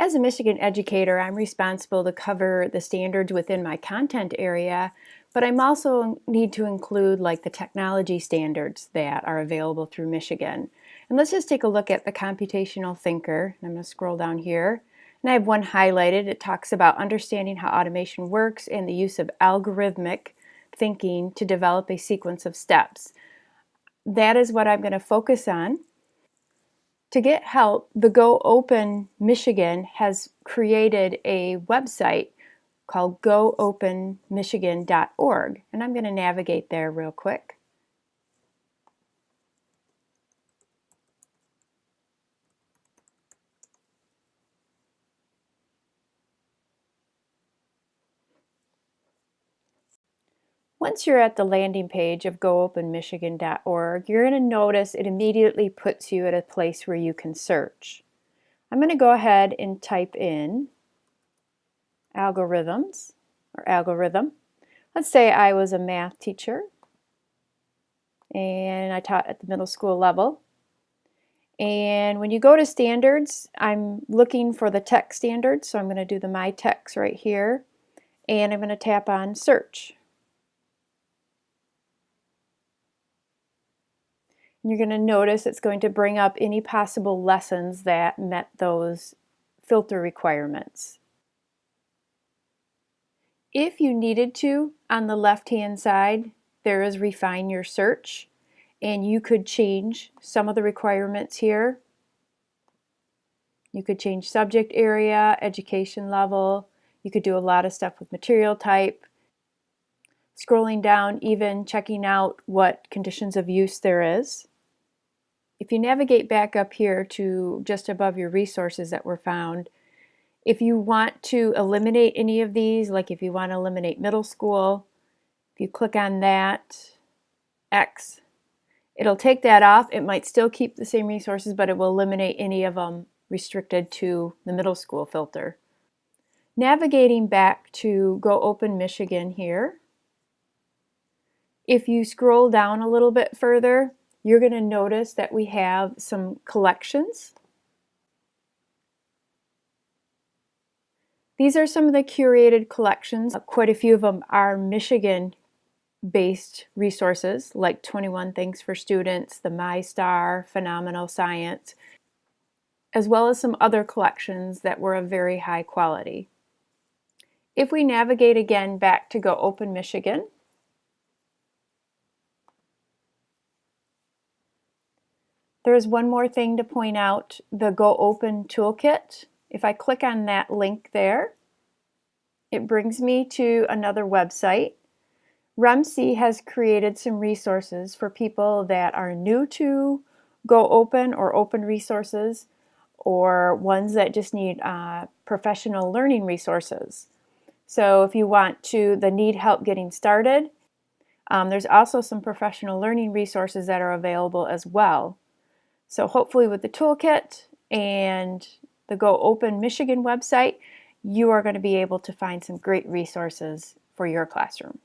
As a Michigan educator, I'm responsible to cover the standards within my content area, but I'm also need to include like the technology standards that are available through Michigan. And let's just take a look at the computational thinker. I'm going to scroll down here. And I have one highlighted. It talks about understanding how automation works and the use of algorithmic thinking to develop a sequence of steps. That is what I'm going to focus on. To get help, the Go Open Michigan has created a website called goopenmichigan.org and I'm going to navigate there real quick. Once you're at the landing page of goopenmichigan.org, you're going to notice it immediately puts you at a place where you can search. I'm going to go ahead and type in algorithms or algorithm. Let's say I was a math teacher and I taught at the middle school level. And when you go to standards, I'm looking for the tech standards, so I'm going to do the MITECS right here, and I'm going to tap on search. You're going to notice it's going to bring up any possible lessons that met those filter requirements. If you needed to, on the left-hand side, there is refine your search and you could change some of the requirements here. You could change subject area, education level. You could do a lot of stuff with material type. Scrolling down, even checking out what conditions of use there is. If you navigate back up here to just above your resources that were found, if you want to eliminate any of these, like if you want to eliminate middle school, if you click on that, X, it'll take that off. It might still keep the same resources, but it will eliminate any of them restricted to the middle school filter. Navigating back to Go Open Michigan here, if you scroll down a little bit further, you're going to notice that we have some collections. These are some of the curated collections. Quite a few of them are Michigan based resources like 21 Things for Students, the MiSTAR, Phenomenal Science, as well as some other collections that were of very high quality. If we navigate again back to Go Open Michigan, There is one more thing to point out, the Go Open Toolkit. If I click on that link there, it brings me to another website. REMC has created some resources for people that are new to Go Open or open resources or ones that just need uh, professional learning resources. So if you want to, the need help getting started, um, there's also some professional learning resources that are available as well. So hopefully with the toolkit and the Go Open Michigan website, you are going to be able to find some great resources for your classroom.